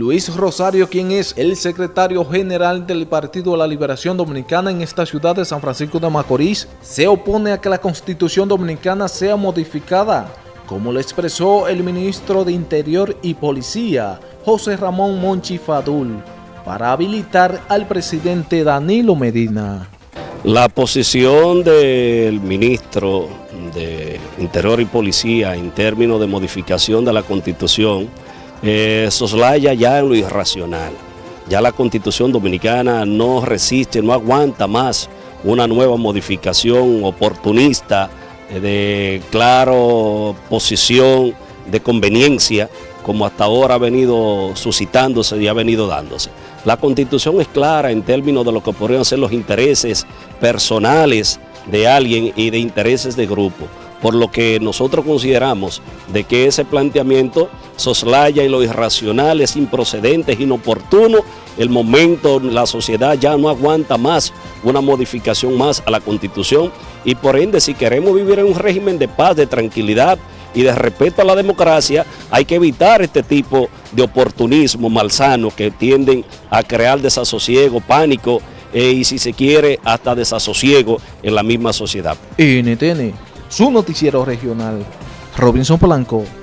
Luis Rosario, quien es el secretario general del Partido de la Liberación Dominicana en esta ciudad de San Francisco de Macorís, se opone a que la Constitución Dominicana sea modificada, como lo expresó el ministro de Interior y Policía, José Ramón Monchi Fadul, para habilitar al presidente Danilo Medina. La posición del ministro de Interior y Policía en términos de modificación de la Constitución eh, soslaya ya lo irracional. Ya la Constitución Dominicana no resiste, no aguanta más una nueva modificación oportunista eh, de claro posición de conveniencia como hasta ahora ha venido suscitándose y ha venido dándose. La Constitución es clara en términos de lo que podrían ser los intereses personales de alguien y de intereses de grupo por lo que nosotros consideramos de que ese planteamiento soslaya en lo irracional, es improcedente, es inoportuno, el momento, la sociedad ya no aguanta más una modificación más a la Constitución y por ende si queremos vivir en un régimen de paz, de tranquilidad y de respeto a la democracia, hay que evitar este tipo de oportunismo malsano que tienden a crear desasosiego, pánico eh, y si se quiere hasta desasosiego en la misma sociedad. NTN su noticiero regional. Robinson Polanco.